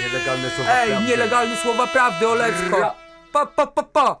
Nielegalne słowa Ej, prawdy. nielegalne słowa prawdy, Oleczko! Ra- Pa, pa, pa, pa!